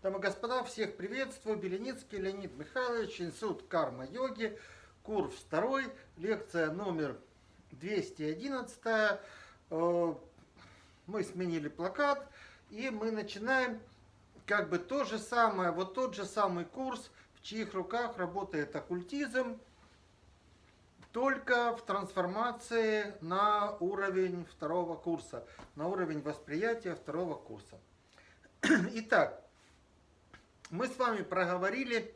Дамы и господа, всех приветствую. Беленицкий Леонид Михайлович, Институт карма-йоги, курс второй, лекция номер 211. Э, мы сменили плакат, и мы начинаем как бы то же самое, вот тот же самый курс, в чьих руках работает оккультизм, только в трансформации на уровень второго курса, на уровень восприятия второго курса. Итак, мы с вами проговорили,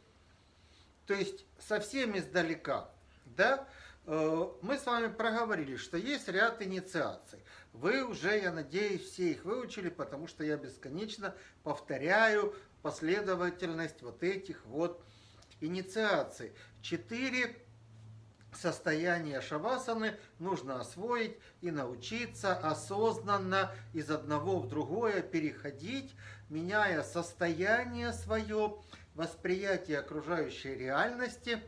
то есть совсем издалека, да, э, мы с вами проговорили, что есть ряд инициаций. Вы уже, я надеюсь, все их выучили, потому что я бесконечно повторяю последовательность вот этих вот инициаций. Четыре состояние шавасаны нужно освоить и научиться осознанно из одного в другое переходить, меняя состояние свое, восприятие окружающей реальности,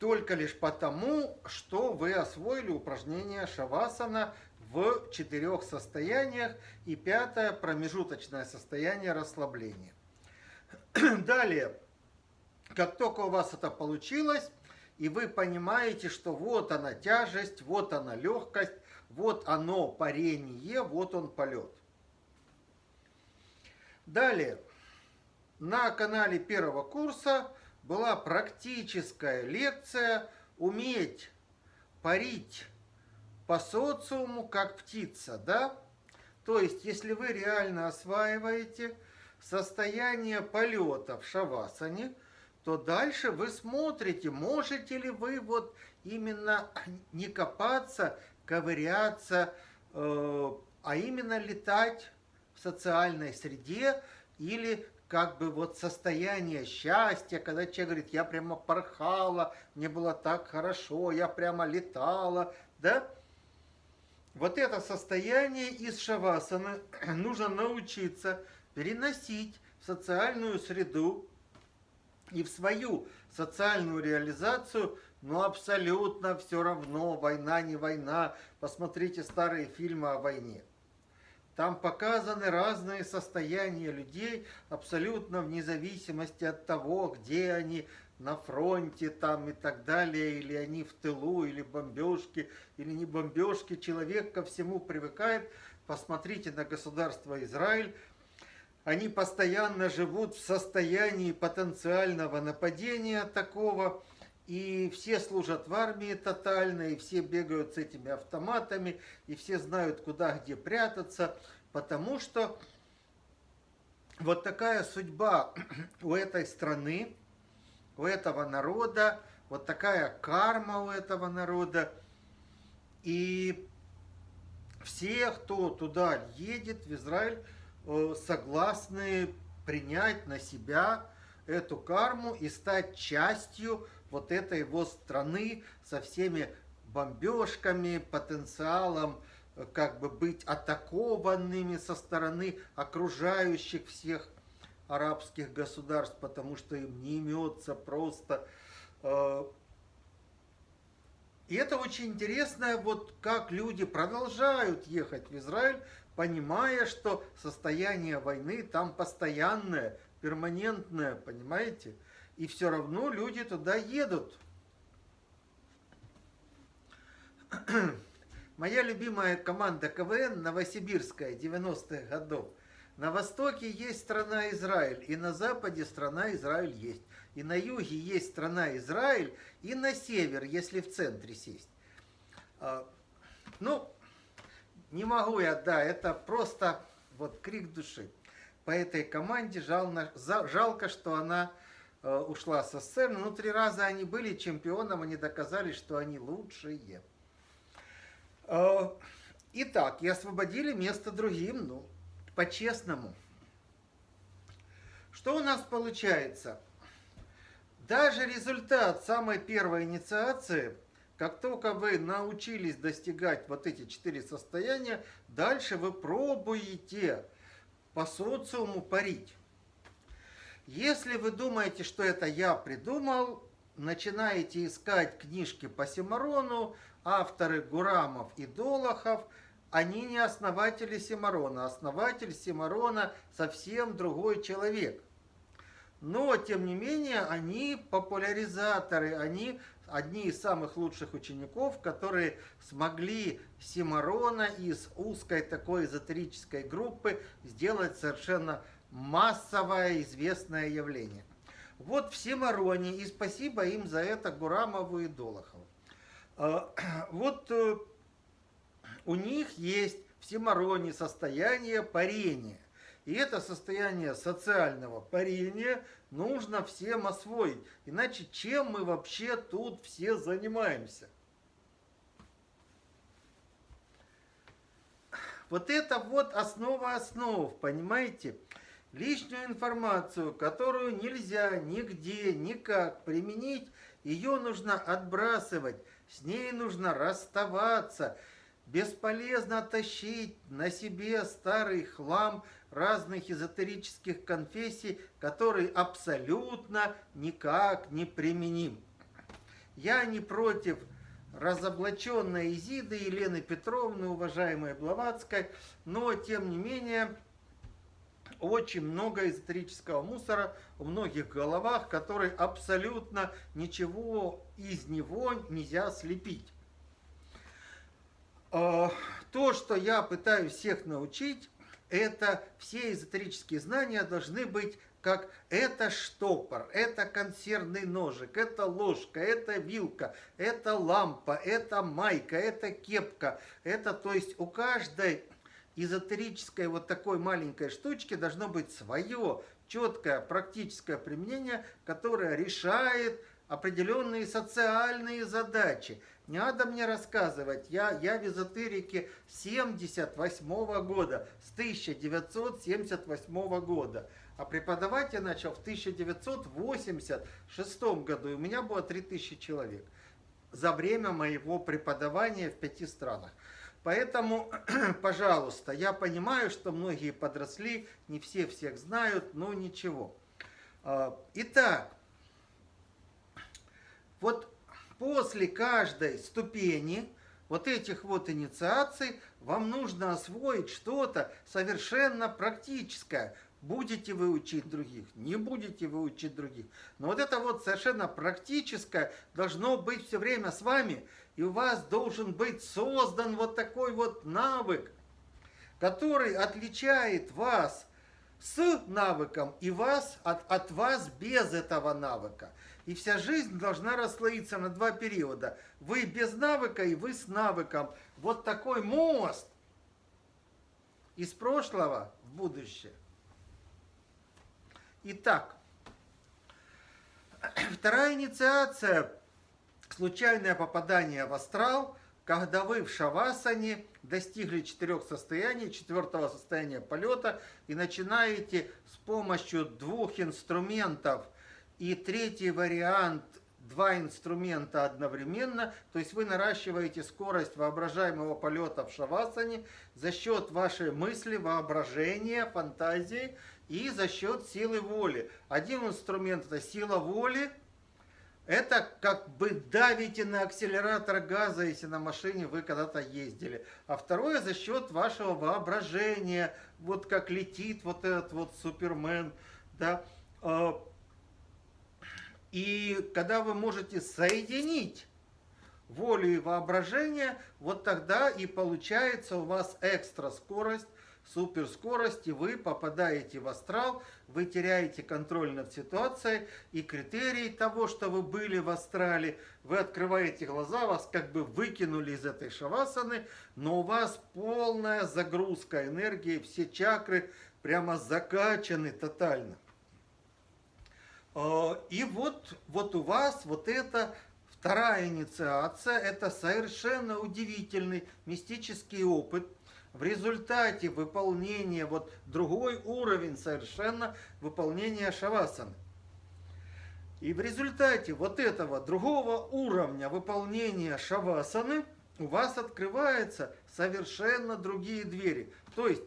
только лишь потому, что вы освоили упражнение шавасана в четырех состояниях и пятое промежуточное состояние расслабления. Далее, как только у вас это получилось, и вы понимаете, что вот она тяжесть, вот она легкость, вот оно парение, вот он полет. Далее, на канале первого курса была практическая лекция «Уметь парить по социуму, как птица», да? То есть, если вы реально осваиваете состояние полета в шавасане – то дальше вы смотрите, можете ли вы вот именно не копаться, ковыряться, э, а именно летать социальной среде или как бы вот состояние счастья, когда человек говорит, я прямо порхала, мне было так хорошо, я прямо летала, да? Вот это состояние из шавасаны нужно научиться переносить в социальную среду, и в свою социальную реализацию, но абсолютно все равно, война не война. Посмотрите старые фильмы о войне. Там показаны разные состояния людей, абсолютно вне зависимости от того, где они, на фронте там и так далее, или они в тылу, или бомбежки, или не бомбежки. Человек ко всему привыкает. Посмотрите на государство Израиль, они постоянно живут в состоянии потенциального нападения такого, и все служат в армии тотально, и все бегают с этими автоматами, и все знают, куда, где прятаться, потому что вот такая судьба у этой страны, у этого народа, вот такая карма у этого народа. И все, кто туда едет, в Израиль, Э, согласны принять на себя эту карму и стать частью вот этой вот страны со всеми бомбежками, потенциалом э, как бы быть атакованными со стороны окружающих всех арабских государств, потому что им не имется просто. Э, и это очень интересно, вот как люди продолжают ехать в Израиль, понимая, что состояние войны там постоянное, перманентное, понимаете? И все равно люди туда едут. Моя любимая команда КВН Новосибирская 90-х годов. На востоке есть страна Израиль, и на западе страна Израиль есть. И на юге есть страна Израиль, и на север, если в центре сесть. А, ну, не могу я, да, это просто вот крик души. По этой команде жал, жалко, что она ушла со сцены. Ну, три раза они были чемпионом, они доказали, что они лучшие. Э, итак, и освободили место другим, ну, по-честному. Что у нас получается? Даже результат самой первой инициации – как только вы научились достигать вот эти четыре состояния, дальше вы пробуете по социуму парить. Если вы думаете, что это я придумал, начинаете искать книжки по Симарону, авторы Гурамов и Долохов, они не основатели Симарона. Основатель Симарона совсем другой человек. Но, тем не менее, они популяризаторы, они одни из самых лучших учеников, которые смогли Симарона из узкой такой эзотерической группы сделать совершенно массовое известное явление. Вот в Симароне, и спасибо им за это Гурамову и Долохову. А, вот э, у них есть в Симароне состояние парения. И это состояние социального парения нужно всем освоить. Иначе чем мы вообще тут все занимаемся? Вот это вот основа основ, понимаете? Лишнюю информацию, которую нельзя нигде, никак применить, ее нужно отбрасывать, с ней нужно расставаться. Бесполезно тащить на себе старый хлам разных эзотерических конфессий, который абсолютно никак не применим. Я не против разоблаченной Изиды Елены Петровны, уважаемой Блаватской, но, тем не менее, очень много эзотерического мусора в многих головах, который абсолютно ничего из него нельзя слепить. А, то, что я пытаюсь всех научить, это все эзотерические знания должны быть как это штопор, это консервный ножик, это ложка, это вилка, это лампа, это майка, это кепка. Это, то есть, у каждой эзотерической вот такой маленькой штучки должно быть свое четкое практическое применение, которое решает определенные социальные задачи. Не надо мне рассказывать, я, я в эзотерике 78 -го года, с 1978 года. А преподавать я начал в 1986 году, и у меня было 3000 человек за время моего преподавания в пяти странах. Поэтому, пожалуйста, я понимаю, что многие подросли, не все всех знают, но ничего. А, итак, вот после каждой ступени вот этих вот инициаций вам нужно освоить что-то совершенно практическое. Будете вы учить других, не будете вы учить других. Но вот это вот совершенно практическое должно быть все время с вами. И у вас должен быть создан вот такой вот навык, который отличает вас с навыком и вас от, от вас без этого навыка. И вся жизнь должна расслоиться на два периода. Вы без навыка и вы с навыком. Вот такой мост из прошлого в будущее. Итак, вторая инициация – случайное попадание в астрал, когда вы в шавасане достигли четырех состояний, четвертого состояния полета и начинаете с помощью двух инструментов и третий вариант два инструмента одновременно, то есть вы наращиваете скорость воображаемого полета в шавасане за счет вашей мысли, воображения, фантазии и за счет силы воли. Один инструмент это сила воли, это как бы давите на акселератор газа, если на машине вы когда-то ездили. А второе за счет вашего воображения, вот как летит вот этот вот Супермен, да. А, и когда вы можете соединить волю и воображение, вот тогда и получается у вас экстра скорость, суперскорость, и вы попадаете в астрал, вы теряете контроль над ситуацией, и критерий того, что вы были в астрале, вы открываете глаза, вас как бы выкинули из этой шавасаны, но у вас полная загрузка энергии, все чакры прямо закачаны тотально. А, и вот, вот у вас вот это вторая инициация, это совершенно удивительный мистический опыт – в результате выполнения, вот другой уровень совершенно выполнения шавасаны. И в результате вот этого другого уровня выполнения шавасаны у вас открываются совершенно другие двери. То есть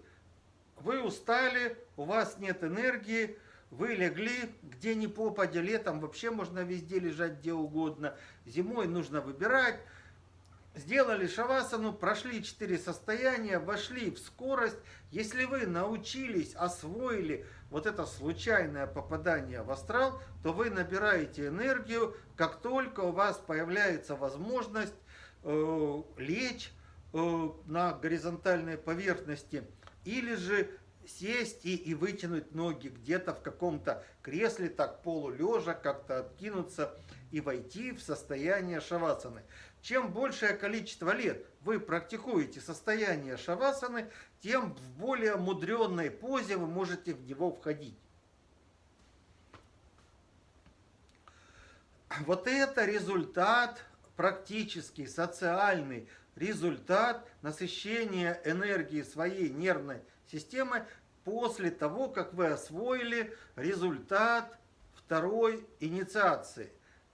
вы устали, у вас нет энергии, вы легли, где ни попадя, летом вообще можно везде лежать где угодно, зимой нужно выбирать, сделали шавасану, прошли четыре состояния, вошли в скорость. Если вы научились, освоили вот это случайное попадание в астрал, то вы набираете энергию, как только у вас появляется возможность э, лечь э, на горизонтальной поверхности или же сесть и, и вытянуть ноги где-то в каком-то кресле, так полулежа, как-то откинуться и войти в состояние шавасаны. Чем большее количество лет вы практикуете состояние шавасаны, тем в более мудренной позе вы можете в него входить. Вот это результат, практический, социальный результат насыщения энергии своей нервной системы после того, как вы освоили результат второй инициации.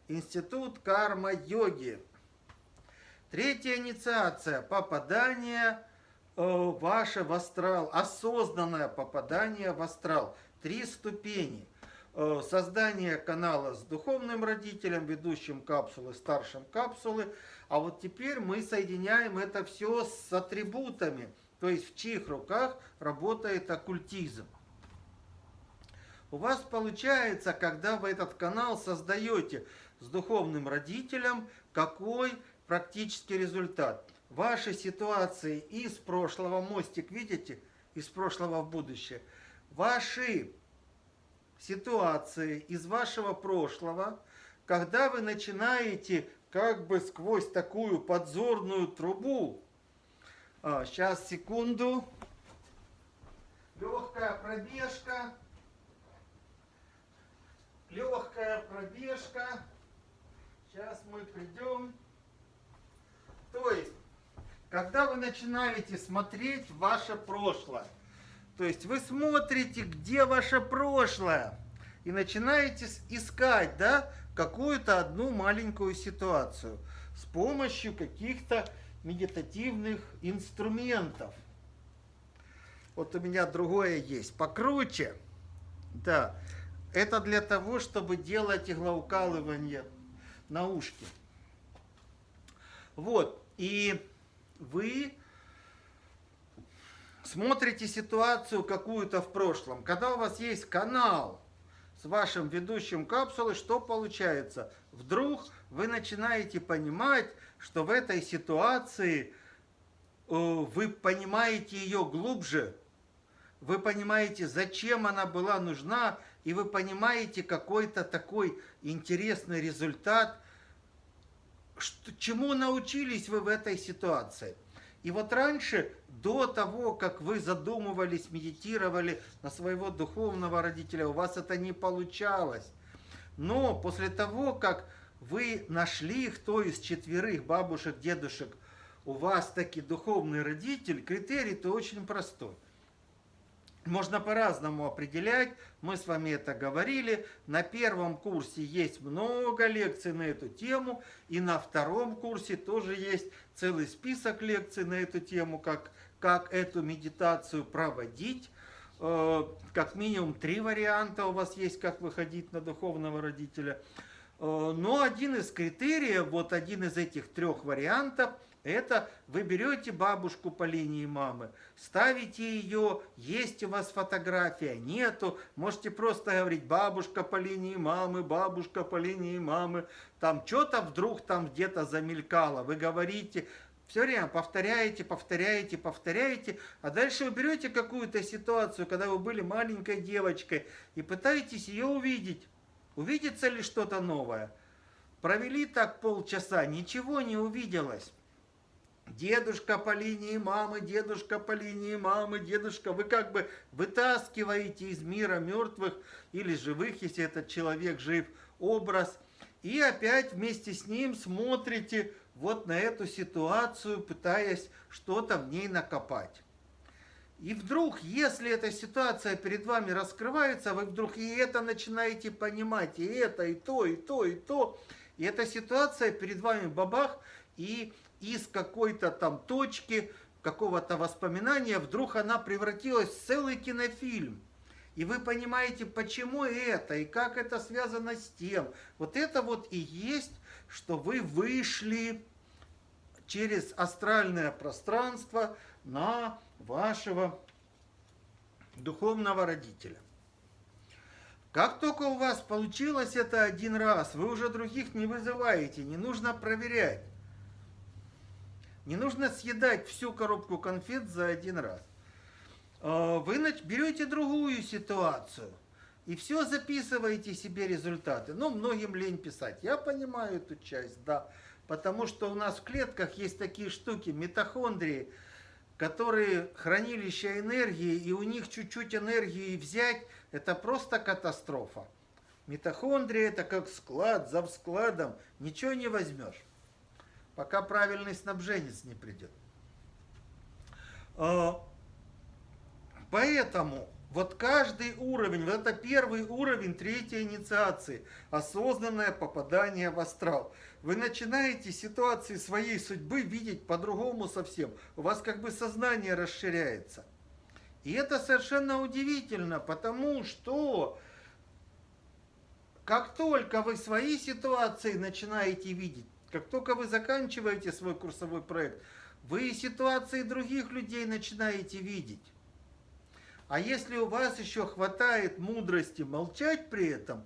Институт карма-йоги. Третья инициация – попадание э, ваше в астрал, осознанное попадание в астрал. Три ступени. Э, создание канала с духовным родителем, ведущим капсулы, старшим капсулы. А вот теперь мы соединяем это все с атрибутами, то есть в чьих руках работает оккультизм. У вас получается, когда вы этот канал создаете с духовным родителем, какой практический результат. Ваши ситуации из прошлого, мостик видите, из прошлого в будущее, ваши ситуации из вашего прошлого, когда вы начинаете как бы сквозь такую подзорную трубу, а, сейчас, секунду, легкая пробежка, легкая пробежка, сейчас мы придем то есть, когда вы начинаете смотреть ваше прошлое, то есть вы смотрите, где ваше прошлое, и начинаете искать, да, какую-то одну маленькую ситуацию с помощью каких-то медитативных инструментов. Вот у меня другое есть, покруче. Да, это для того, чтобы делать иглоукалывание на ушке. Вот, и вы смотрите ситуацию какую-то в прошлом. Когда у вас есть канал с вашим ведущим капсулы, что получается? Вдруг вы начинаете понимать, что в этой ситуации э, вы понимаете ее глубже, вы понимаете, зачем она была нужна, и вы понимаете какой-то такой интересный результат – что, чему научились вы в этой ситуации? И вот раньше, до того, как вы задумывались, медитировали на своего духовного родителя, у вас это не получалось. Но после того, как вы нашли, кто из четверых бабушек, дедушек у вас таки духовный родитель, критерий-то очень простой – можно по-разному определять, мы с вами это говорили. На первом курсе есть много лекций на эту тему, и на втором курсе тоже есть целый список лекций на эту тему, как, как эту медитацию проводить. Э, как минимум три варианта у вас есть, как выходить на духовного родителя. Э, но один из критериев, вот один из этих трех вариантов – это вы берете бабушку по линии мамы, ставите ее, есть у вас фотография, нету, можете просто говорить бабушка по линии мамы, бабушка по линии мамы, там что-то вдруг там где-то замелькало, вы говорите, все время повторяете, повторяете, повторяете, а дальше вы берете какую-то ситуацию, когда вы были маленькой девочкой, и пытаетесь ее увидеть. Увидится ли что-то новое? Провели так полчаса, ничего не увиделось. Дедушка по линии мамы, дедушка по линии мамы, дедушка. Вы как бы вытаскиваете из мира мертвых или живых, если этот человек жив, образ. И опять вместе с ним смотрите вот на эту ситуацию, пытаясь что-то в ней накопать. И вдруг, если эта ситуация перед вами раскрывается, вы вдруг и это начинаете понимать, и это, и то, и то, и то. И эта ситуация перед вами бабах, и из какой-то там точки, какого-то воспоминания, вдруг она превратилась в целый кинофильм. И вы понимаете, почему это, и как это связано с тем. Вот это вот и есть, что вы вышли через астральное пространство на вашего духовного родителя. Как только у вас получилось это один раз, вы уже других не вызываете, не нужно проверять. Не нужно съедать всю коробку конфет за один раз. А, вы берете другую ситуацию и все записываете себе результаты. Ну, многим лень писать. Я понимаю эту часть, да. Потому что у нас в клетках есть такие штуки, митохондрии, которые хранилище энергии, и у них чуть-чуть энергии взять, это просто катастрофа. Митохондрия это как склад, за складом, ничего не возьмешь, пока правильный снабженец не придет. А, поэтому вот каждый уровень, вот это первый уровень третьей инициации, осознанное попадание в астрал. Вы начинаете ситуации своей судьбы видеть по-другому совсем. У вас как бы сознание расширяется. И это совершенно удивительно, потому что как только вы свои ситуации начинаете видеть, как только вы заканчиваете свой курсовой проект, вы ситуации других людей начинаете видеть. А если у вас еще хватает мудрости молчать при этом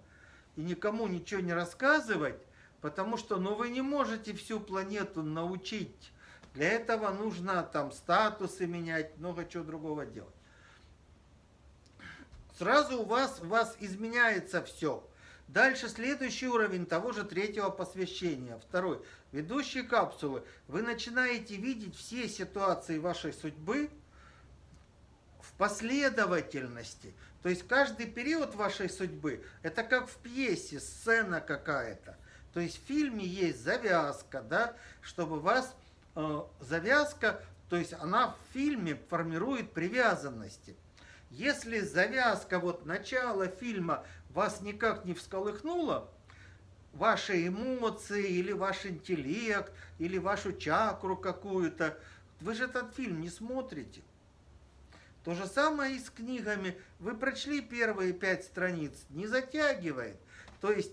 и никому ничего не рассказывать, потому что ну, вы не можете всю планету научить. Для этого нужно там статусы менять, много чего другого делать. Сразу у вас, у вас изменяется все. Дальше следующий уровень того же третьего посвящения. Второй. Ведущие капсулы. Вы начинаете видеть все ситуации вашей судьбы, последовательности. То есть каждый период вашей судьбы, это как в пьесе, сцена какая-то. То есть в фильме есть завязка, да, чтобы вас, э, завязка, то есть она в фильме формирует привязанности. Если завязка, вот начало фильма вас никак не всколыхнула, ваши эмоции или ваш интеллект, или вашу чакру какую-то, вы же этот фильм не смотрите. То же самое и с книгами. Вы прочли первые пять страниц, не затягивает. То есть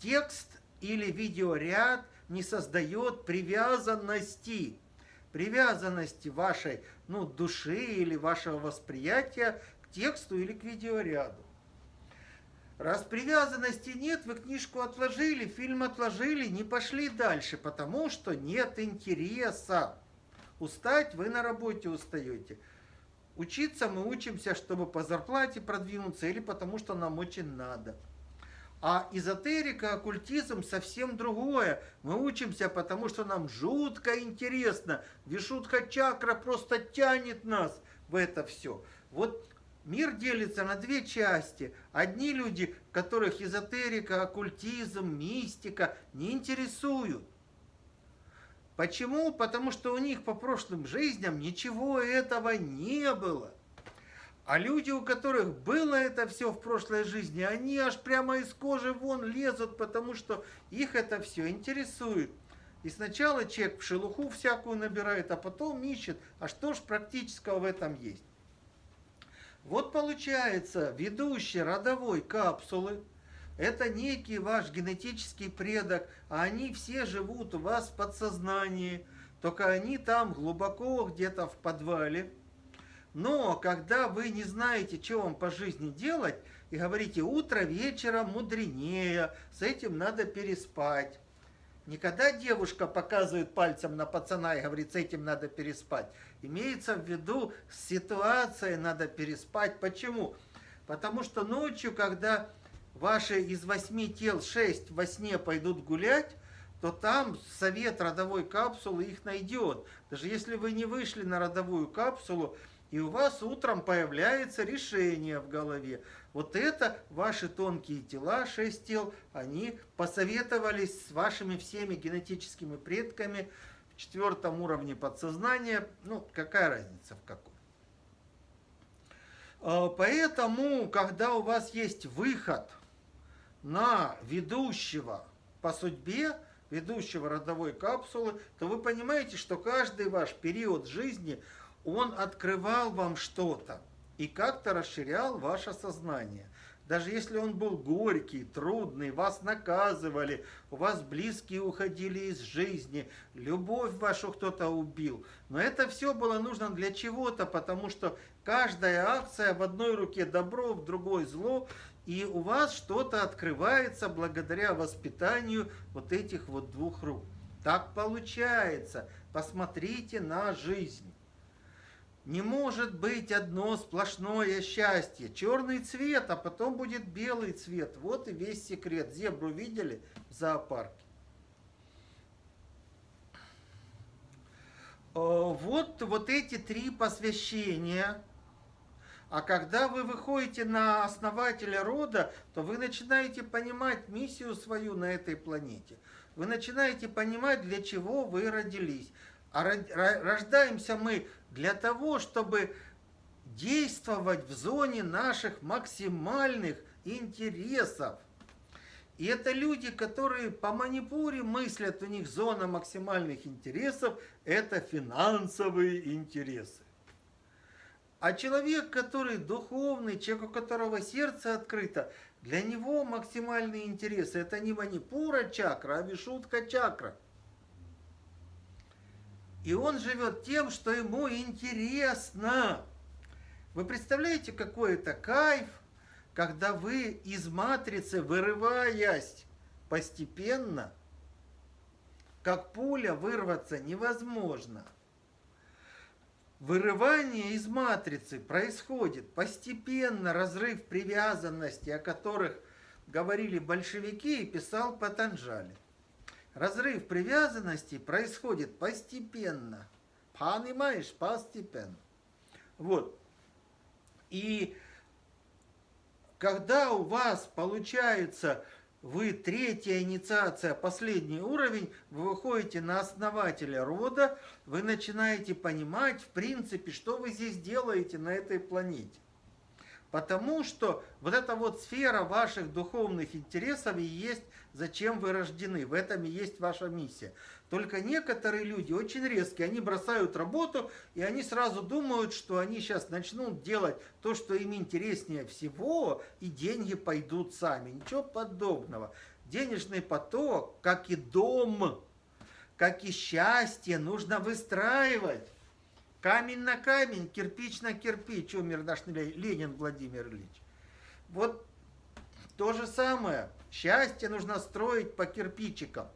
текст или видеоряд не создает привязанности. Привязанности вашей ну, души или вашего восприятия к тексту или к видеоряду. Раз привязанности нет, вы книжку отложили, фильм отложили, не пошли дальше, потому что нет интереса. Устать вы на работе устаете. Учиться мы учимся, чтобы по зарплате продвинуться или потому, что нам очень надо. А эзотерика, оккультизм совсем другое. Мы учимся, потому что нам жутко интересно. Вишутха чакра просто тянет нас в это все. Вот мир делится на две части. Одни люди, которых эзотерика, оккультизм, мистика не интересуют. Почему? Потому что у них по прошлым жизням ничего этого не было. А люди, у которых было это все в прошлой жизни, они аж прямо из кожи вон лезут, потому что их это все интересует. И сначала человек в шелуху всякую набирает, а потом ищет, а что ж практического в этом есть. Вот получается, ведущий родовой капсулы – это некий ваш генетический предок, а они все живут у вас в подсознании, только они там глубоко где-то в подвале. Но когда вы не знаете, что вам по жизни делать, и говорите, утро вечером мудренее, с этим надо переспать. Никогда девушка показывает пальцем на пацана и говорит, с этим надо переспать. Имеется в виду, с ситуацией надо переспать. Почему? Потому что ночью, когда ваши из восьми тел шесть во сне пойдут гулять, то там совет родовой капсулы их найдет. Даже если вы не вышли на родовую капсулу, и у вас утром появляется решение в голове. Вот это ваши тонкие тела, шесть тел, они посоветовались с вашими всеми генетическими предками в четвертом уровне подсознания. Ну, какая разница в каком. А, поэтому, когда у вас есть выход – на ведущего по судьбе, ведущего родовой капсулы, то вы понимаете, что каждый ваш период жизни, он открывал вам что-то и как-то расширял ваше сознание. даже если он был горький, трудный, вас наказывали, у вас близкие уходили из жизни, любовь вашу кто-то убил. Но это все было нужно для чего-то, потому что каждая акция в одной руке добро, в другой зло, и у вас что-то открывается благодаря воспитанию вот этих вот двух рук. Так получается. Посмотрите на жизнь. Не может быть одно сплошное счастье. Черный цвет, а потом будет белый цвет. Вот и весь секрет. Зебру видели в зоопарке? Э, вот, вот эти три посвящения. А когда вы выходите на основателя рода, то вы начинаете понимать миссию свою на этой планете. Вы начинаете понимать, для чего вы родились. А рождаемся мы для того, чтобы действовать в зоне наших максимальных интересов. И это люди, которые по Манипуре мыслят, у них зона максимальных интересов – это финансовые интересы. А человек, который духовный, человек, у которого сердце открыто, для него максимальные интересы – это не Манипура чакра, а Вишутка чакра – и он живет тем, что ему интересно. Вы представляете, какой это кайф, когда вы из матрицы, вырываясь постепенно, как пуля, вырваться невозможно. Вырывание из матрицы происходит постепенно, разрыв привязанности, о которых говорили большевики и писал Патанжали. Разрыв привязанности происходит постепенно. Понимаешь, постепенно. Вот. И когда у вас получается, вы третья инициация, последний уровень, вы выходите на основателя рода, вы начинаете понимать, в принципе, что вы здесь делаете на этой планете. Потому что вот эта вот сфера ваших духовных интересов и есть зачем вы рождены. В этом и есть ваша миссия. Только некоторые люди очень резкие, они бросают работу, и они сразу думают, что они сейчас начнут делать то, что им интереснее всего, и деньги пойдут сами. Ничего подобного. Денежный поток, как и дом, как и счастье, нужно выстраивать. Камень на камень, кирпич на кирпич, умер наш Ленин Владимир Ильич. Вот то же самое. Счастье нужно строить по кирпичикам.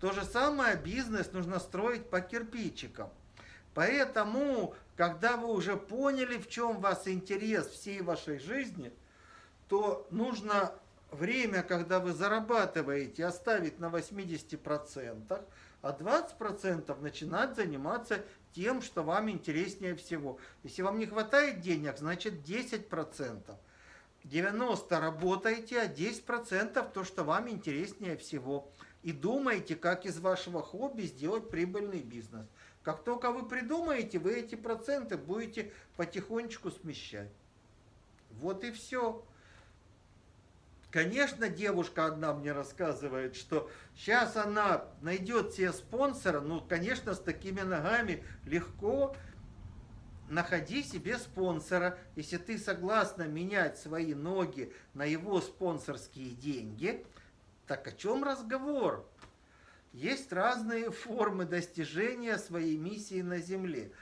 То же самое бизнес нужно строить по кирпичикам. Поэтому, когда вы уже поняли, в чем вас интерес всей вашей жизни, то нужно время, когда вы зарабатываете, оставить на 80%, а 20% начинать заниматься тем, что вам интереснее всего. Если вам не хватает денег, значит 10%. 90 работаете, а 10% то, что вам интереснее всего. И думаете, как из вашего хобби сделать прибыльный бизнес. Как только вы придумаете, вы эти проценты будете потихонечку смещать. Вот и все. Конечно, девушка одна мне рассказывает, что сейчас она найдет себе спонсора, ну, конечно, с такими ногами легко, находи себе спонсора. Если ты согласна менять свои ноги на его спонсорские деньги, так о чем разговор? Есть разные формы достижения своей миссии на Земле.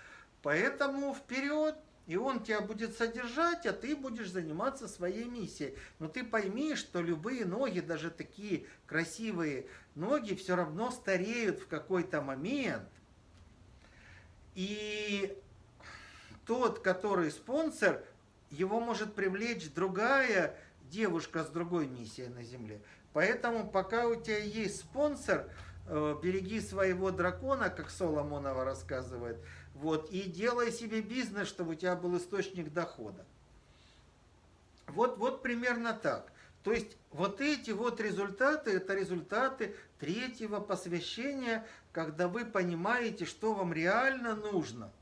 Поэтому вперед, и он тебя будет содержать, а ты будешь заниматься своей миссией. Но ты пойми, что любые ноги, даже такие красивые ноги, все равно стареют в какой-то момент. И тот, который спонсор, его может привлечь другая девушка с другой миссией на Земле. Поэтому пока у тебя есть спонсор, э, береги своего дракона, как Соломонова рассказывает, вот, и делай себе бизнес, чтобы у тебя был источник дохода. Вот, вот примерно так. То есть вот эти вот результаты, это результаты третьего посвящения, когда вы понимаете, что вам реально нужно –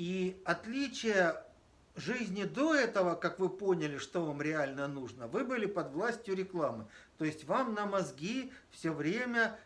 и отличие жизни до этого, как вы поняли, что вам реально нужно, вы были под властью рекламы. То есть вам на мозги все время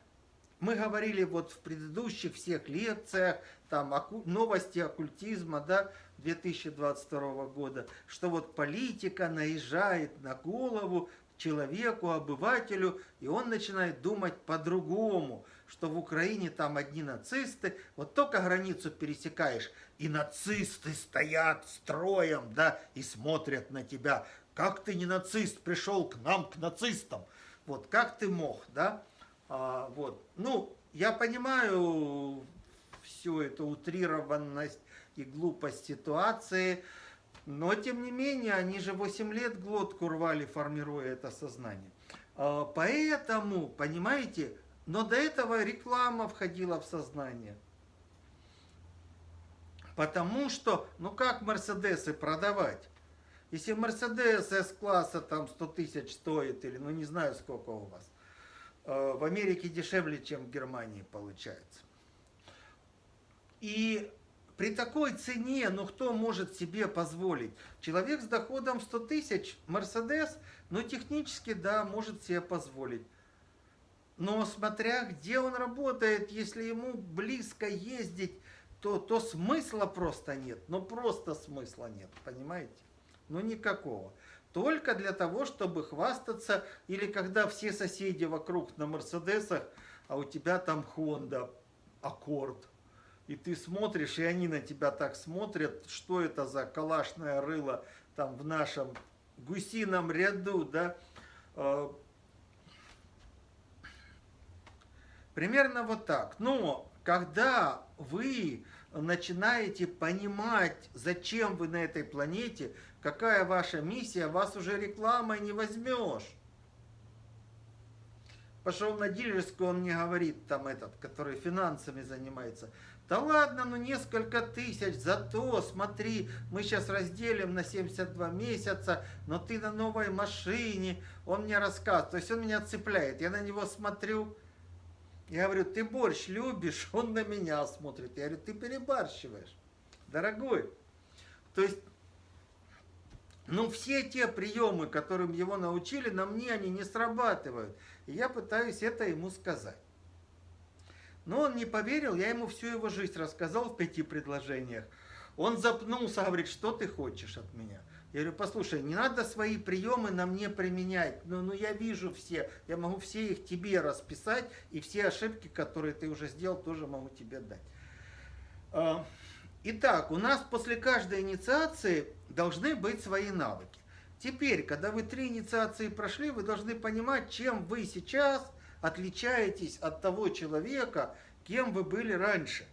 мы говорили вот в предыдущих всех лекциях, там новости оккультизма, да, 2022 года, что вот политика наезжает на голову человеку, обывателю, и он начинает думать по-другому, что в Украине там одни нацисты, вот только границу пересекаешь, и нацисты стоят строем, да, и смотрят на тебя. Как ты не нацист, пришел к нам, к нацистам? Вот, как ты мог, да? А, вот, ну, я понимаю всю эту утрированность и глупость ситуации, но, тем не менее, они же 8 лет глотку рвали, формируя это сознание. А, поэтому, понимаете, но до этого реклама входила в сознание. Потому что, ну как Мерседесы продавать? Если Мерседес С-класса там 100 тысяч стоит, или ну не знаю сколько у вас, в Америке дешевле, чем в Германии получается. И при такой цене, ну кто может себе позволить? Человек с доходом 100 тысяч, Мерседес, ну технически, да, может себе позволить. Но смотря где он работает, если ему близко ездить, то, то смысла просто нет. Ну просто смысла нет, понимаете? Ну никакого. Только для того, чтобы хвастаться, или когда все соседи вокруг на Мерседесах, а у тебя там Honda, Аккорд, и ты смотришь, и они на тебя так смотрят, что это за калашное рыло там в нашем гусином ряду, да, э, примерно вот так. Но когда вы начинаете понимать, зачем вы на этой планете, какая ваша миссия, вас уже рекламой не возьмешь. Пошел на дилерскую, он мне говорит, там этот, который финансами занимается – да ладно, ну несколько тысяч, зато смотри, мы сейчас разделим на 72 месяца, но ты на новой машине, он мне рассказывает, то есть он меня цепляет, я на него смотрю, я говорю, ты борщ любишь, он на меня смотрит, я говорю, ты перебарщиваешь, дорогой. То есть, ну все те приемы, которым его научили, на мне они не срабатывают, и я пытаюсь это ему сказать. Но он не поверил, я ему всю его жизнь рассказал в пяти предложениях. Он запнулся, говорит, что ты хочешь от меня? Я говорю, послушай, не надо свои приемы на мне применять. Ну, ну я вижу все, я могу все их тебе расписать, и все ошибки, которые ты уже сделал, тоже могу тебе дать. А, итак, у нас после каждой инициации должны быть свои навыки. Теперь, когда вы три инициации прошли, вы должны понимать, чем вы сейчас отличаетесь от того человека, кем вы были раньше.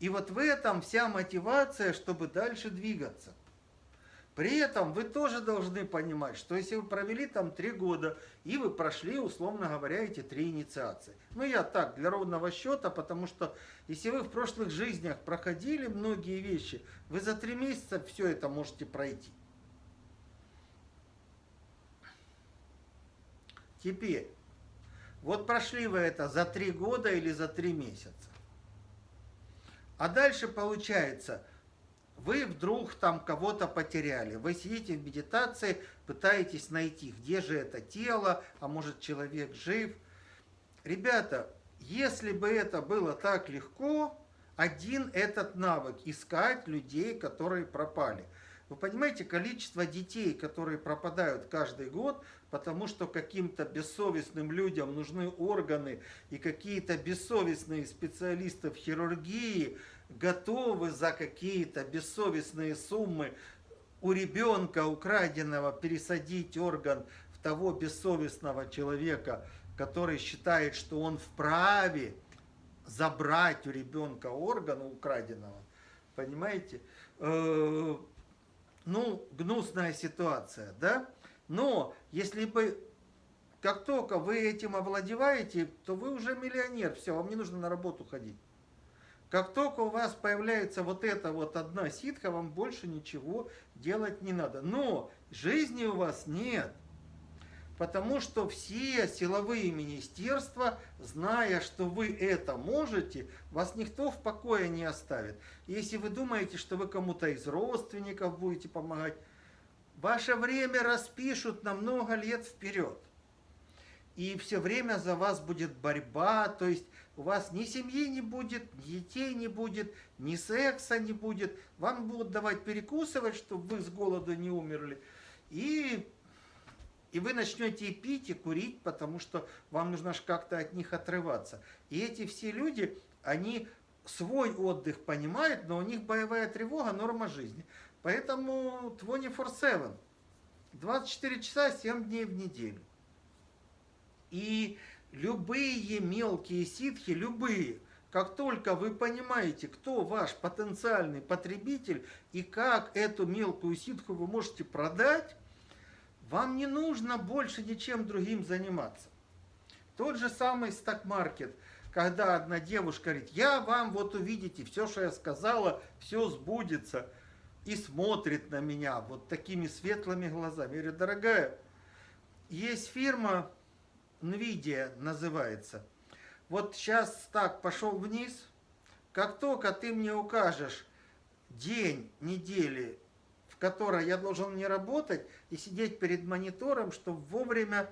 И вот в этом вся мотивация, чтобы дальше двигаться. При этом вы тоже должны понимать, что если вы провели там три года, и вы прошли, условно говоря, эти три инициации. Ну, я так, для ровного счета, потому что если вы в прошлых жизнях проходили многие вещи, вы за три месяца все это можете пройти. Теперь, вот прошли вы это за три года или за три месяца. А дальше получается, вы вдруг там кого-то потеряли. Вы сидите в медитации, пытаетесь найти, где же это тело, а может человек жив. Ребята, если бы это было так легко, один этот навык – искать людей, которые пропали – вы понимаете, количество детей, которые пропадают каждый год, потому что каким-то бессовестным людям нужны органы, и какие-то бессовестные специалисты в хирургии готовы за какие-то бессовестные суммы у ребенка украденного пересадить орган в того бессовестного человека, который считает, что он вправе забрать у ребенка орган украденного. Понимаете? Э, ну, гнусная ситуация, да? Но если бы, как только вы этим овладеваете, то вы уже миллионер, все, вам не нужно на работу ходить. Как только у вас появляется вот эта вот одна ситка, вам больше ничего делать не надо. Но жизни у вас нет потому что все силовые министерства, зная, что вы это можете, вас никто в покое не оставит. Если вы думаете, что вы кому-то из родственников будете помогать, ваше время распишут на много лет вперед. и все время за вас будет борьба, то есть у вас ни семьи не будет, ни детей не будет, ни секса не будет, вам будут давать перекусывать, чтобы вы с голоду не умерли, и, и вы начнете пить, и курить, потому что вам нужно же как-то от них отрываться. И эти все люди, они свой отдых понимают, но у них боевая тревога – норма жизни. Поэтому 24-7, 24 часа, 7 дней в неделю. И любые мелкие ситхи, любые, как только вы понимаете, кто ваш потенциальный потребитель и как эту мелкую ситху вы можете продать, вам не нужно больше ничем другим заниматься. Тот же самый стак-маркет, когда одна девушка говорит, я вам вот увидите, все, что я сказала, все сбудется, и смотрит на меня вот такими светлыми глазами. Я говорю, дорогая, есть фирма, NVIDIA называется. Вот сейчас так пошел вниз, как только ты мне укажешь день недели, в которой я должен не работать и сидеть перед монитором, чтобы вовремя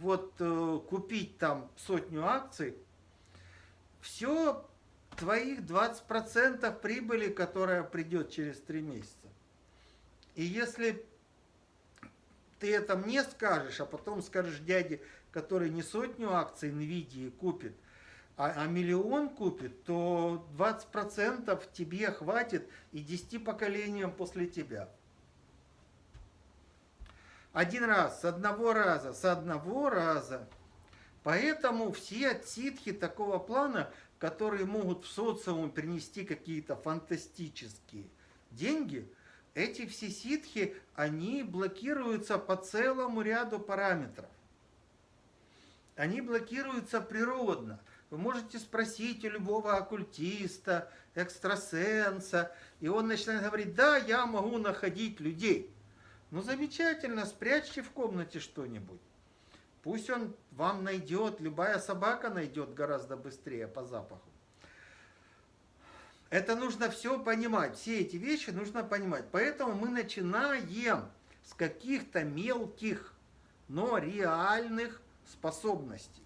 вот э, купить там сотню акций, все твоих 20% прибыли, которая придет через 3 месяца. И если ты это мне скажешь, а потом скажешь дяде, который не сотню акций NVIDIA купит, а, а миллион купит, то 20% тебе хватит и 10 поколениям после тебя. Один раз, с одного раза, с одного раза. Поэтому все ситхи такого плана, которые могут в социум принести какие-то фантастические деньги, эти все ситхи, они блокируются по целому ряду параметров они блокируются природно. Вы можете спросить у любого оккультиста, экстрасенса, и он начинает говорить, да, я могу находить людей. Ну замечательно, спрячьте в комнате что-нибудь. Пусть он вам найдет, любая собака найдет гораздо быстрее по запаху. Это нужно все понимать, все эти вещи нужно понимать. Поэтому мы начинаем с каких-то мелких, но реальных способностей.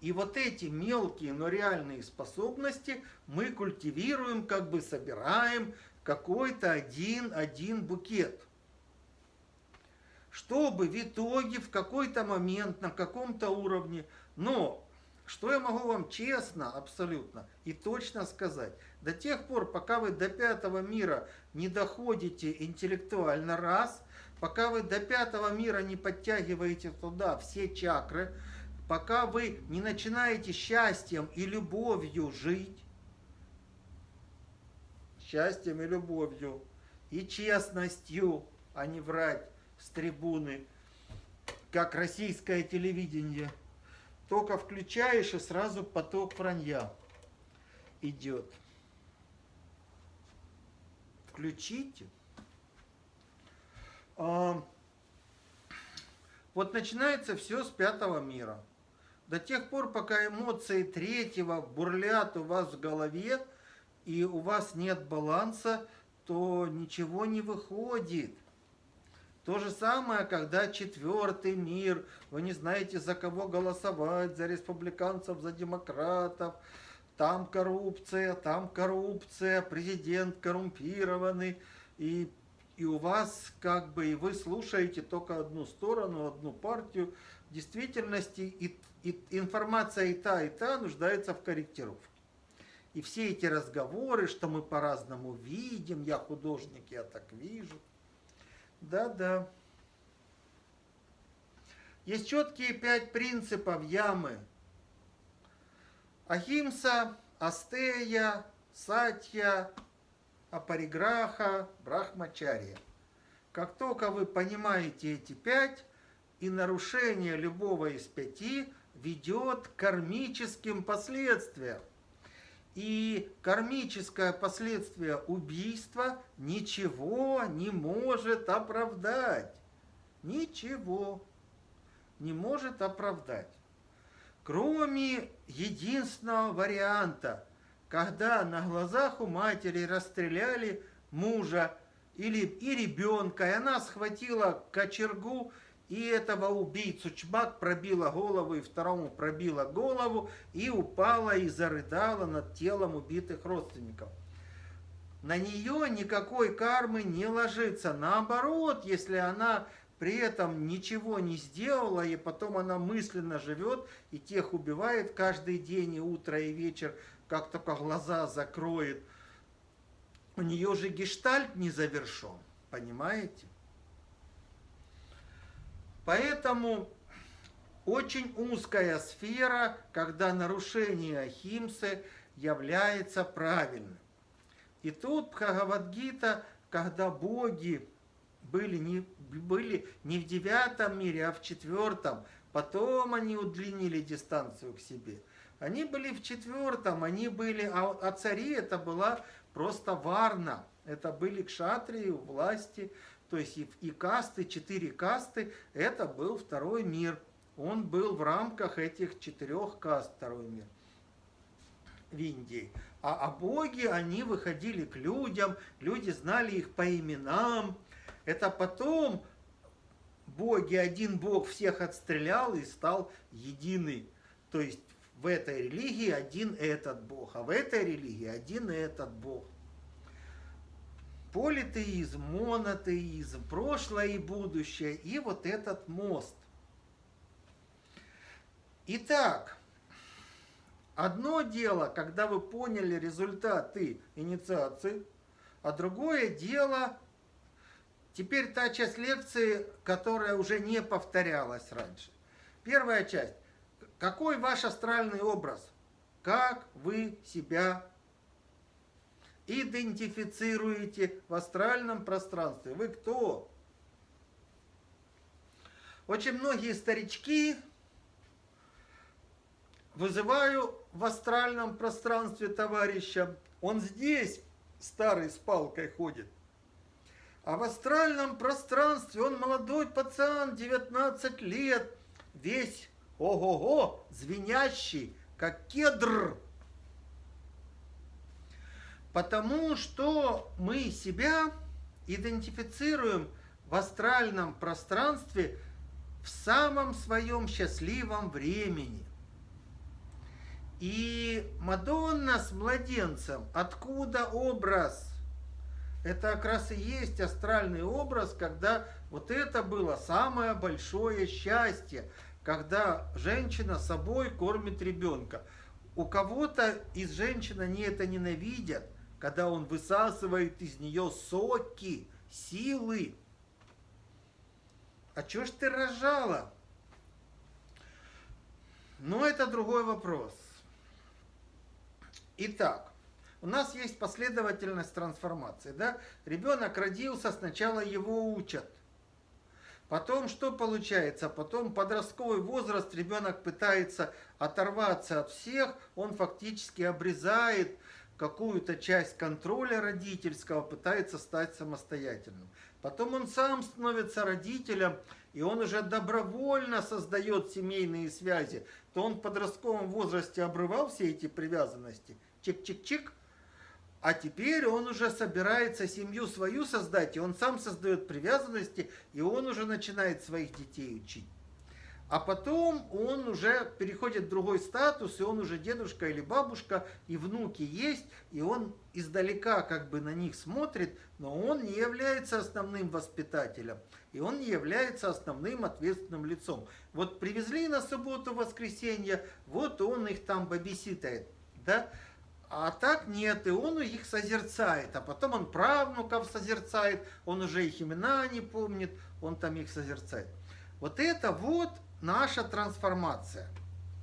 И вот эти мелкие, но реальные способности мы культивируем, как бы собираем какой-то один, один букет. Чтобы в итоге, в какой-то момент, на каком-то уровне, но что я могу вам честно, абсолютно и точно сказать, до тех пор, пока вы до пятого мира не доходите интеллектуально раз – пока вы до пятого мира не подтягиваете туда все чакры, пока вы не начинаете счастьем и любовью жить, счастьем и любовью, и честностью, а не врать с трибуны, как российское телевидение. Только включаешь, и сразу поток вранья идет. Включите. Вот начинается все с пятого мира. До тех пор, пока эмоции третьего бурлят у вас в голове, и у вас нет баланса, то ничего не выходит. То же самое, когда четвертый мир, вы не знаете, за кого голосовать, за республиканцев, за демократов, там коррупция, там коррупция, президент коррумпированный, и и у вас как бы, и вы слушаете только одну сторону, одну партию. В действительности и, и, информация и та, и та нуждается в корректировке. И все эти разговоры, что мы по-разному видим, я художник, я так вижу. Да-да. Есть четкие пять принципов ямы. Ахимса, Астея, Сатья, апариграха, брахмачария. Как только вы понимаете эти пять, и нарушение любого из пяти ведет к кармическим последствиям. И кармическое последствие убийства ничего не может оправдать. Ничего не может оправдать. Кроме единственного варианта – когда на глазах у матери расстреляли мужа или, и ребенка, и она схватила кочергу и этого убийцу чмак пробила голову, и второму пробила голову, и упала и зарыдала над телом убитых родственников. На нее никакой кармы не ложится. Наоборот, если она при этом ничего не сделала, и потом она мысленно живет, и тех убивает каждый день, и утро, и вечер, как только глаза закроет. У нее же гештальт не завершен, понимаете? Поэтому очень узкая сфера, когда нарушение Ахимсы является правильным. И тут Бхагавадгита, когда боги были не, были не в девятом мире, а в четвертом, потом они удлинили дистанцию к себе. Они были в четвертом, они были, а, а цари это была просто варна. Это были кшатрии, власти, то есть и, и касты, четыре касты, это был второй мир. Он был в рамках этих четырех каст, второй мир в Индии. А, а боги, они выходили к людям, люди знали их по именам. Это потом боги, один бог всех отстрелял и стал единый. То есть в этой религии один этот бог, а в этой религии один этот бог политеизм, монотеизм, прошлое и будущее, и вот этот мост. Итак, одно дело, когда вы поняли результаты инициации, а другое дело, теперь та часть лекции, которая уже не повторялась раньше. Первая часть. Какой ваш астральный образ? Как вы себя идентифицируете в астральном пространстве. Вы кто? Очень многие старички вызываю в астральном пространстве товарища. Он здесь старый с палкой ходит. А в астральном пространстве он молодой пацан, 19 лет, весь ого-го, звенящий, как кедр. Потому что мы себя идентифицируем в астральном пространстве в самом своем счастливом времени. И Мадонна с младенцем, откуда образ? Это как раз и есть астральный образ, когда вот это было самое большое счастье, когда женщина собой кормит ребенка. У кого-то из женщин они это ненавидят, когда он высасывает из нее соки, силы. А чё ж ты рожала? Но это другой вопрос. Итак, у нас есть последовательность трансформации. Да? Ребенок родился, сначала его учат. Потом что получается? Потом подростковый возраст, ребенок пытается оторваться от всех, он фактически обрезает какую-то часть контроля родительского, пытается стать самостоятельным. Потом он сам становится родителем, и он уже добровольно создает семейные связи. То он в подростковом возрасте обрывал все эти привязанности, чик-чик-чик, а теперь он уже собирается семью свою создать, и он сам создает привязанности, и он уже начинает своих детей учить. А потом он уже переходит в другой статус, и он уже дедушка или бабушка, и внуки есть, и он издалека как бы на них смотрит, но он не является основным воспитателем, и он не является основным ответственным лицом. Вот привезли на субботу, воскресенье, вот он их там бабиситает, да? А так нет, и он их созерцает, а потом он правнуков созерцает, он уже их имена не помнит, он там их созерцает. Вот это вот наша трансформация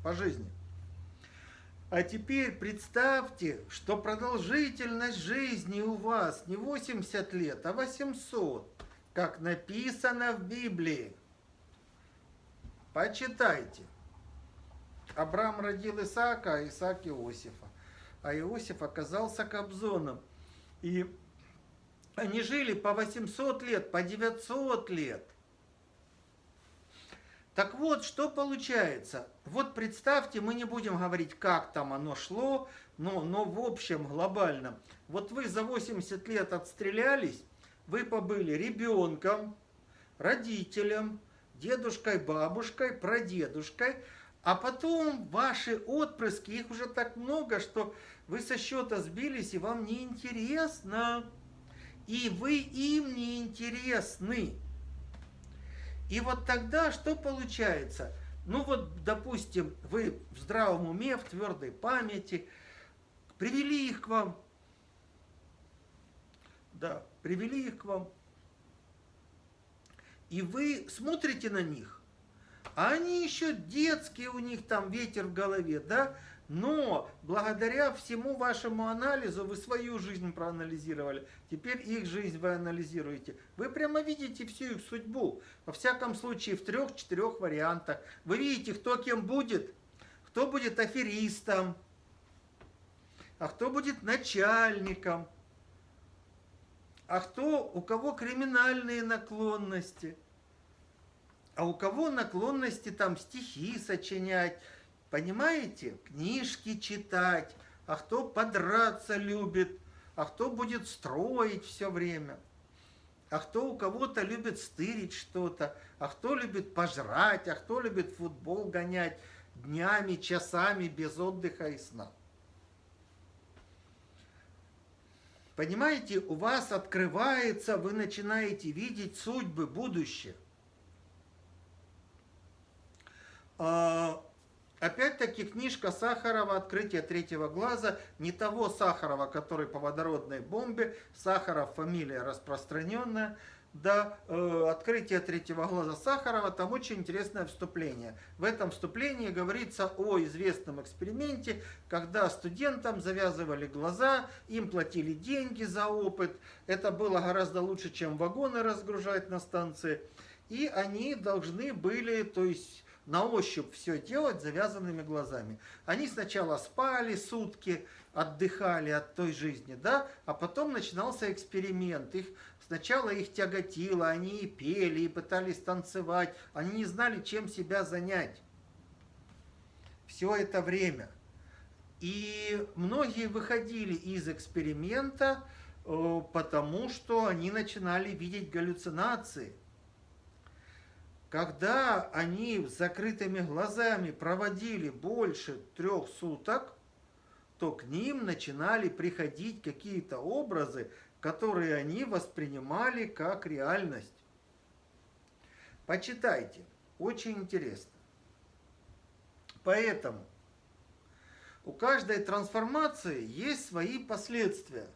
по жизни. А теперь представьте, что продолжительность жизни у вас не 80 лет, а 800, как написано в Библии. Почитайте. Авраам родил Исаака, а Исаак Иосифа. А Иосиф оказался Кобзоном. И они жили по 800 лет, по 900 лет – так вот, что получается? Вот представьте, мы не будем говорить, как там оно шло, но, но в общем, глобально. Вот вы за 80 лет отстрелялись, вы побыли ребенком, родителем, дедушкой, бабушкой, прадедушкой, а потом ваши отпрыски, их уже так много, что вы со счета сбились, и вам не интересно. И вы им не интересны. И вот тогда что получается? Ну вот, допустим, вы в здравом уме, в твердой памяти, привели их к вам. Да, привели их к вам. И вы смотрите на них, а они еще детские, у них там ветер в голове, да? Но благодаря всему вашему анализу вы свою жизнь проанализировали. Теперь их жизнь вы анализируете. Вы прямо видите всю их судьбу. Во всяком случае, в трех-четырех вариантах. Вы видите, кто кем будет. Кто будет аферистом. А кто будет начальником. А кто, у кого криминальные наклонности. А у кого наклонности там стихи сочинять? Понимаете? Книжки читать, а кто подраться любит, а кто будет строить все время, а кто у кого-то любит стырить что-то, а кто любит пожрать, а кто любит футбол гонять? Днями, часами без отдыха и сна. Понимаете, у вас открывается, вы начинаете видеть судьбы, будущее. А, Опять-таки книжка Сахарова «Открытие третьего глаза» не того Сахарова, который по водородной бомбе. Сахаров фамилия распространенная. Да, э, «Открытие третьего глаза» Сахарова, там очень интересное вступление. В этом вступлении говорится о известном эксперименте, когда студентам завязывали глаза, им платили деньги за опыт. Это было гораздо лучше, чем вагоны разгружать на станции. И они должны были, то есть на ощупь все делать завязанными глазами. Они сначала спали сутки, отдыхали от той жизни, да, а потом начинался эксперимент. Их, сначала их тяготило, они и пели, и пытались танцевать, они не знали, чем себя занять. Все это время. И многие выходили из эксперимента, э, потому что они начинали видеть галлюцинации – когда они с закрытыми глазами проводили больше трех суток, то к ним начинали приходить какие-то образы, которые они воспринимали как реальность. Почитайте, очень интересно. Поэтому у каждой трансформации есть свои последствия.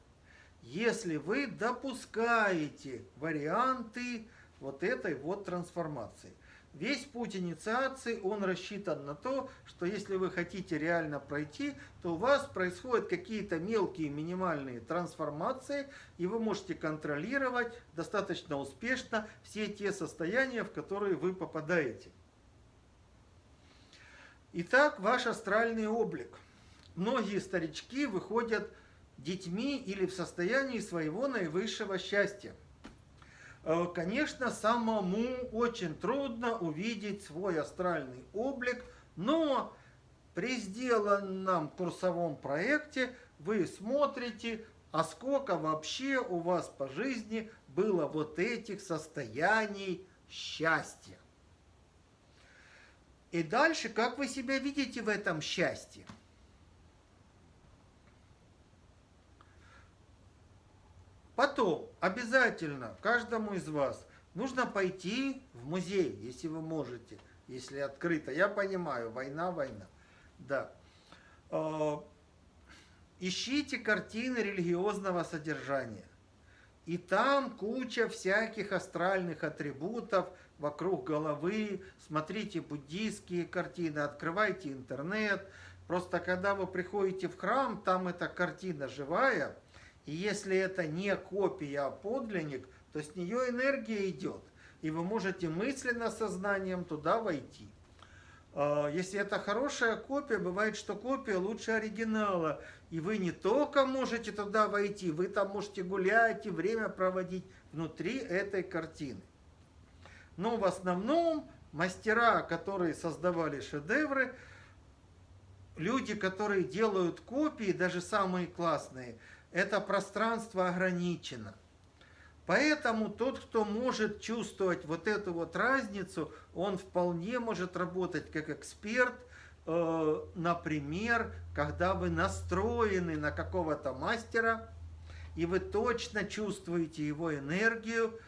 Если вы допускаете варианты вот этой вот трансформации. Весь путь инициации, он рассчитан на то, что если вы хотите реально пройти, то у вас происходят какие-то мелкие минимальные трансформации, и вы можете контролировать достаточно успешно все те состояния, в которые вы попадаете. Итак, ваш астральный облик. Многие старички выходят детьми или в состоянии своего наивысшего счастья. Э, конечно, самому очень трудно увидеть свой астральный облик, но при сделанном курсовом проекте вы смотрите, а сколько вообще у вас по жизни было вот этих состояний счастья. И дальше, как вы себя видите в этом счастье? Потом обязательно каждому из вас нужно пойти в музей, если вы можете, если открыто. Я понимаю, война, война. Да. А, ищите картины религиозного содержания. И там куча всяких астральных атрибутов вокруг головы. Смотрите буддийские картины, открывайте интернет. Просто когда вы приходите в храм, там эта картина живая – и если это не копия, а подлинник, то с нее энергия идет. И вы можете мысленно сознанием туда войти. А, если это хорошая копия, бывает, что копия лучше оригинала. И вы не только можете туда войти, вы там можете гулять и время проводить внутри этой картины. Но в основном мастера, которые создавали шедевры, люди, которые делают копии, даже самые классные – это пространство ограничено. Поэтому тот, кто может чувствовать вот эту вот разницу, он вполне может работать как эксперт, э, например, когда вы настроены на какого-то мастера, и вы точно чувствуете его энергию,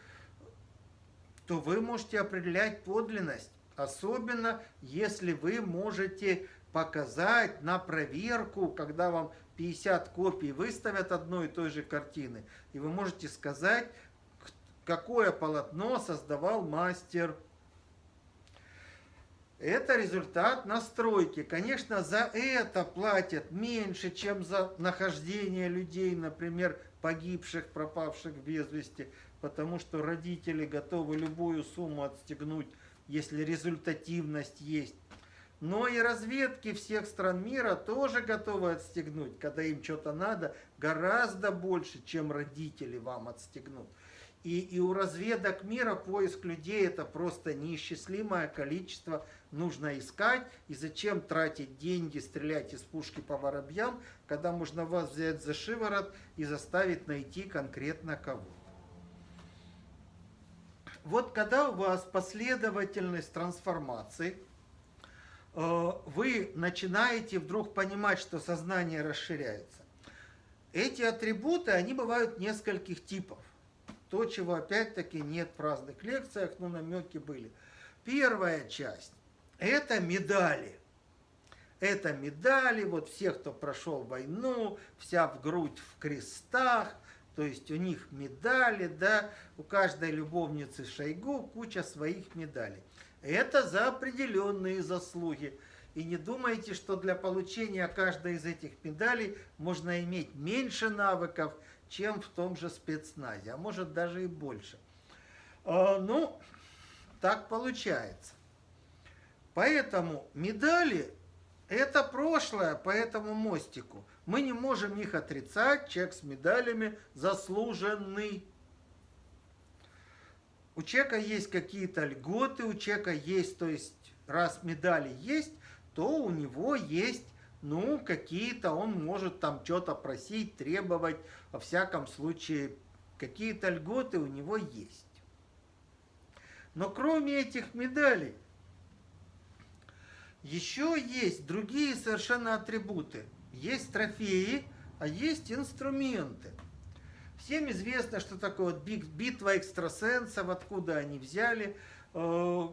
то вы можете определять подлинность. Особенно, если вы можете показать на проверку, когда вам 50 копий выставят одной и той же картины, и вы можете сказать, какое полотно создавал мастер. Это результат настройки. Конечно, за это платят меньше, чем за нахождение людей, например, погибших, пропавших без вести, потому что родители готовы любую сумму отстегнуть, если результативность есть. Но и разведки всех стран мира тоже готовы отстегнуть, когда им что-то надо, гораздо больше, чем родители вам отстегнут. И, и у разведок мира поиск людей это просто неисчислимое количество нужно искать. И зачем тратить деньги, стрелять из пушки по воробьям, когда можно вас взять за шиворот и заставить найти конкретно кого. Вот когда у вас последовательность трансформации, вы начинаете вдруг понимать, что сознание расширяется. Эти атрибуты, они бывают нескольких типов. То, чего опять-таки нет в разных лекциях, но намеки были. Первая часть – это медали. Это медали, вот всех, кто прошел войну, вся в грудь в крестах, то есть у них медали, да, у каждой любовницы Шойгу куча своих медалей. Это за определенные заслуги. И не думайте, что для получения каждой из этих медалей можно иметь меньше навыков, чем в том же спецназе, а может даже и больше. А, ну, так получается. Поэтому медали – это прошлое по этому мостику. Мы не можем их отрицать, человек с медалями заслуженный. У человека есть какие-то льготы, у человека есть, то есть раз медали есть, то у него есть ну, какие-то он может там что-то просить, требовать, во всяком случае, какие-то льготы у него есть. Но кроме этих медалей, еще есть другие совершенно атрибуты. Есть трофеи, а есть инструменты. Всем известно, что такое вот битва экстрасенсов, откуда они взяли. Э,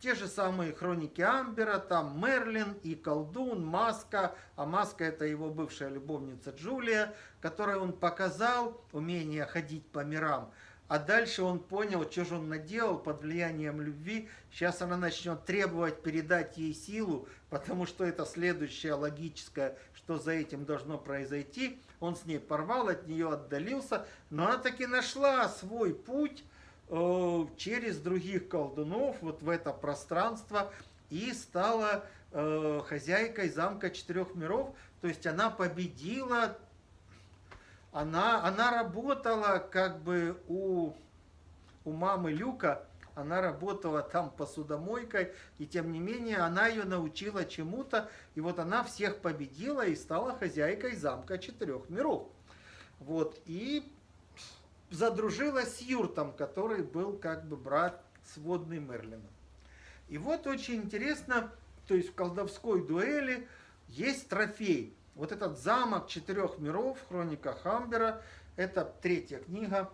те же самые хроники Амбера, там Мерлин и колдун, Маска, а Маска это его бывшая любовница Джулия, которой он показал умение ходить по мирам. А дальше он понял, что же он наделал под влиянием любви. Сейчас она начнет требовать передать ей силу, потому что это следующее логическое, что за этим должно произойти. Он с ней порвал, от нее отдалился, но она таки нашла свой путь Э, через других колдунов вот в это пространство и стала э, хозяйкой замка четырех миров. То есть она победила, она, она работала как бы у, у мамы Люка, она работала там посудомойкой, и тем не менее она ее научила чему-то, и вот она всех победила и стала хозяйкой замка четырех миров. Вот, и задружилась с Юртом, который был как бы брат сводный Мерлина. И вот очень интересно, то есть в колдовской дуэли есть трофей. Вот этот замок четырех миров, хроника Хамбера, это третья книга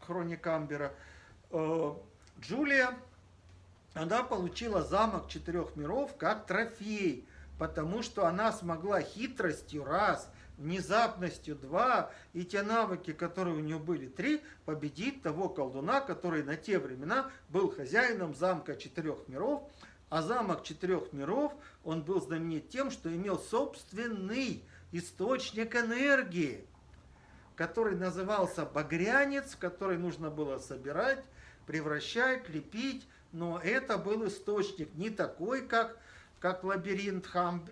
хроника Амбера. Э, Джулия, она получила замок четырех миров как трофей, потому что она смогла хитростью раз – внезапностью два и те навыки, которые у нее были три, победить того колдуна, который на те времена был хозяином замка четырех миров. А замок четырех миров, он был знаменит тем, что имел собственный источник энергии, который назывался багрянец, который нужно было собирать, превращать, лепить, но это был источник не такой, как как лабиринт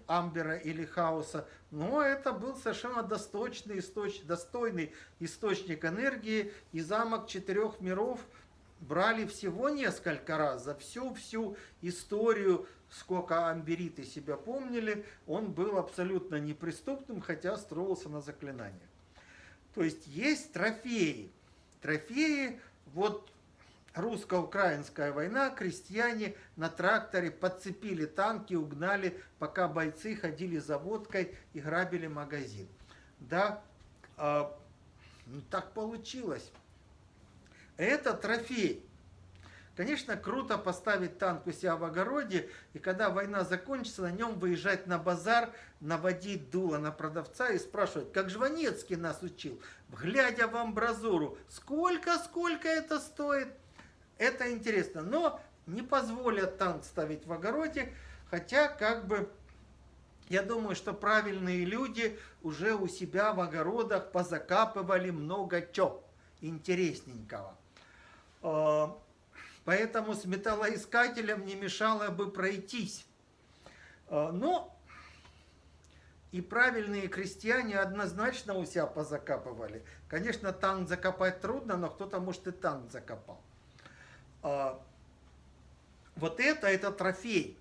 Амбера или Хаоса, но это был совершенно достойный, источ, достойный источник энергии, и замок четырех миров брали всего несколько раз за всю-всю историю, сколько амбериты себя помнили, он был абсолютно неприступным, хотя строился на заклинаниях. То есть есть трофеи. трофеи. Вот русско-украинская война, крестьяне на тракторе подцепили танки, угнали, пока бойцы ходили за водкой и грабили магазин. Да, э, так получилось. Это трофей. Конечно, круто поставить танк у себя в огороде, и когда война закончится, на нем выезжать на базар, наводить дуло на продавца и спрашивать, как Жванецкий нас учил, глядя в амбразуру, сколько, сколько это стоит? Это интересно, но не позволят танк ставить в огороде, хотя как бы я думаю, что правильные люди уже у себя в огородах позакапывали много чего интересненького. А, Поэтому с металлоискателем не мешало бы пройтись. А, но и правильные крестьяне однозначно у себя позакапывали. Конечно, танк закопать трудно, но кто-то, может, и танк закопал. А, вот это, это трофей.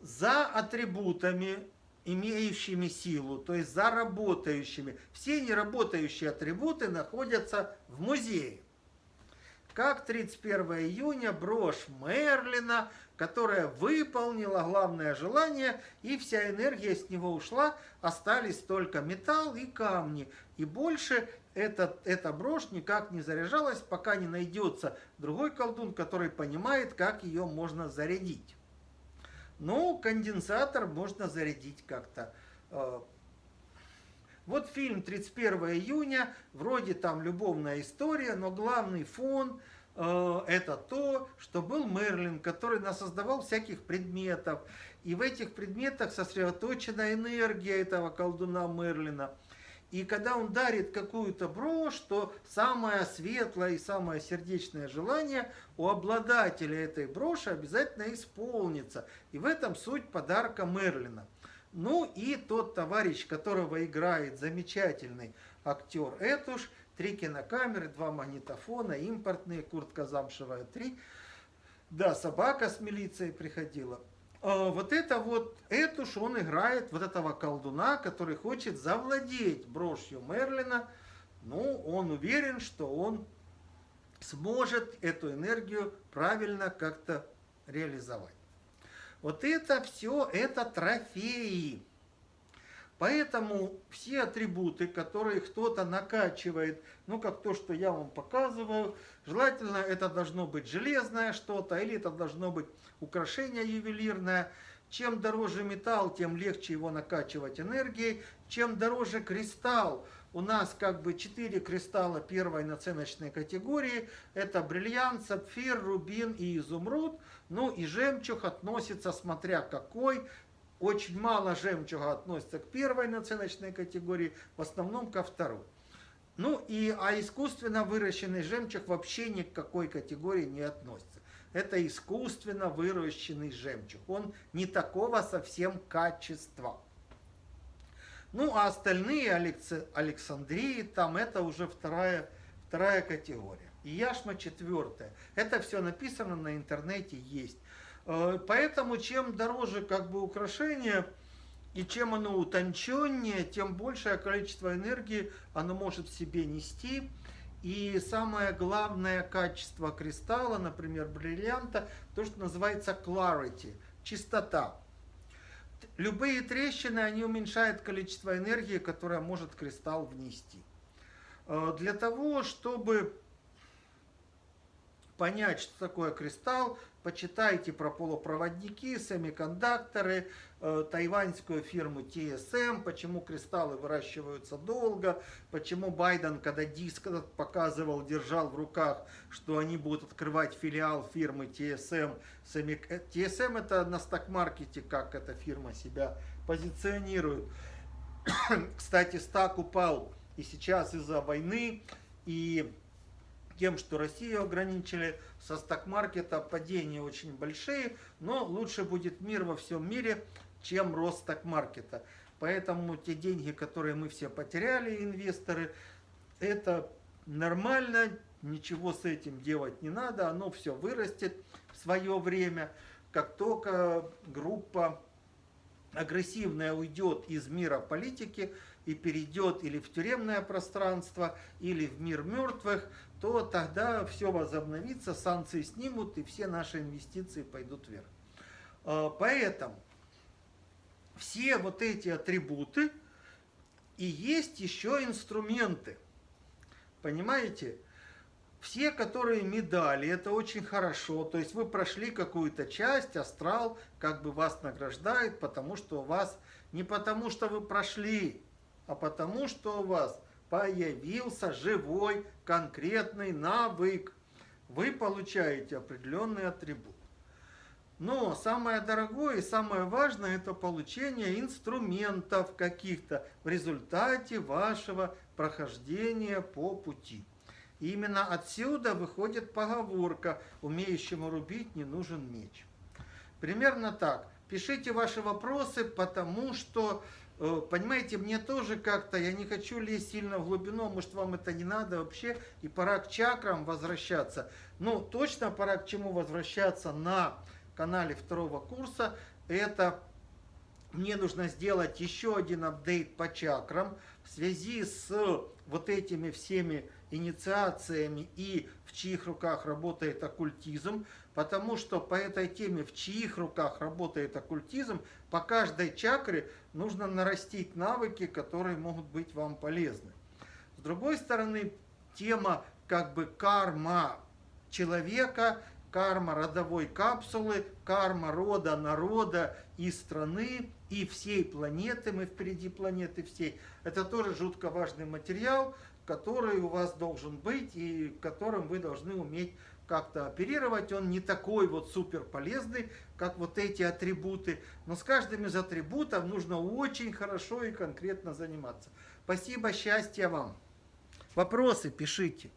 За атрибутами, имеющими силу, то есть за работающими. Все неработающие атрибуты находятся в музее как 31 июня брошь Мерлина, которая выполнила главное желание, и вся энергия с него ушла, остались только металл и камни. И больше эта, эта брошь никак не заряжалась, пока не найдется другой колдун, который понимает, как ее можно зарядить. Ну, конденсатор можно зарядить как-то. Э, вот фильм 31 июня, вроде там любовная история, но главный фон э, это то, что был Мерлин, который насоздавал всяких предметов. И в этих предметах сосредоточена энергия этого колдуна Мерлина. И когда он дарит какую-то брошь, то самое светлое и самое сердечное желание у обладателя этой броши обязательно исполнится. И в этом суть подарка Мерлина. Ну и тот товарищ, которого играет замечательный актер Этуш, три кинокамеры, два магнитофона, импортные, куртка замшевая, три. Да, собака с милицией приходила. А вот это вот, Этуш, он играет вот этого колдуна, который хочет завладеть брошью Мерлина. Ну, он уверен, что он сможет эту энергию правильно как-то реализовать. Вот это все, это трофеи. Поэтому все атрибуты, которые кто-то накачивает, ну как то, что я вам показываю, желательно это должно быть железное что-то, или это должно быть украшение ювелирное. Чем дороже металл, тем легче его накачивать энергией. Чем дороже кристалл, у нас как бы четыре кристалла первой наценочной категории. Это бриллиант, сапфир, рубин и изумруд. Ну и жемчуг относится, смотря какой. Очень мало жемчуга относится к первой наценочной категории, в основном ко второй. Ну и, а искусственно выращенный жемчуг вообще ни к какой категории не относится. Это искусственно выращенный жемчуг. Он не такого совсем качества. Ну, а остальные Александрии, там это уже вторая, вторая категория. И яшма четвертая. Это все написано на интернете, есть. Э, поэтому чем дороже как бы украшение, и чем оно утонченнее, тем большее количество энергии оно может в себе нести. И самое главное качество кристалла, например, бриллианта, то, что называется clarity, чистота. Любые трещины, они уменьшают количество энергии, которое может кристалл внести. Э, для того, чтобы понять, что такое кристалл, почитайте про полупроводники, семикондукторы, э, тайваньскую фирму TSM, почему кристаллы выращиваются долго, почему Байден, когда диск показывал, держал в руках, что они будут открывать филиал фирмы TSM. TSM это на сток-маркете, как эта фирма себя позиционирует. Кстати, стак упал и сейчас из-за войны, и тем, что Россию ограничили, со сток-маркета падения очень большие, но лучше будет мир во всем мире, чем рост сток-маркета. Поэтому те деньги, которые мы все потеряли, инвесторы, это нормально, ничего с этим делать не надо, оно все вырастет в свое время. Как только группа агрессивная уйдет из мира политики, и перейдет или в тюремное пространство, или в мир мертвых, то тогда все возобновится, санкции снимут, и все наши инвестиции пойдут вверх. А, поэтому все вот эти атрибуты и есть еще инструменты. Понимаете? Все, которые медали, это очень хорошо. То есть вы прошли какую-то часть, астрал как бы вас награждает, потому что у вас, не потому что вы прошли, а потому что у вас появился живой конкретный навык. Вы получаете определенный атрибут. Но самое дорогое и самое важное это получение инструментов каких-то в результате вашего прохождения по пути. И именно отсюда выходит поговорка «умеющему рубить не нужен меч». Примерно так. Пишите ваши вопросы, потому что, понимаете, мне тоже как-то, я не хочу лезть сильно в глубину, может вам это не надо вообще, и пора к чакрам возвращаться. Ну, точно пора к чему возвращаться на канале второго курса. Это мне нужно сделать еще один апдейт по чакрам в связи с вот этими всеми инициациями и в чьих руках работает оккультизм, потому что по этой теме, в чьих руках работает оккультизм, по каждой чакре нужно нарастить навыки, которые могут быть вам полезны. С другой стороны, тема как бы карма человека, карма родовой капсулы, карма рода, народа и страны, и всей планеты, мы впереди планеты всей. Это тоже жутко важный материал, который у вас должен быть и которым вы должны уметь как-то оперировать. Он не такой вот супер полезный, как вот эти атрибуты, но с каждым из атрибутов нужно очень хорошо и конкретно заниматься. Спасибо, счастья вам. Вопросы пишите.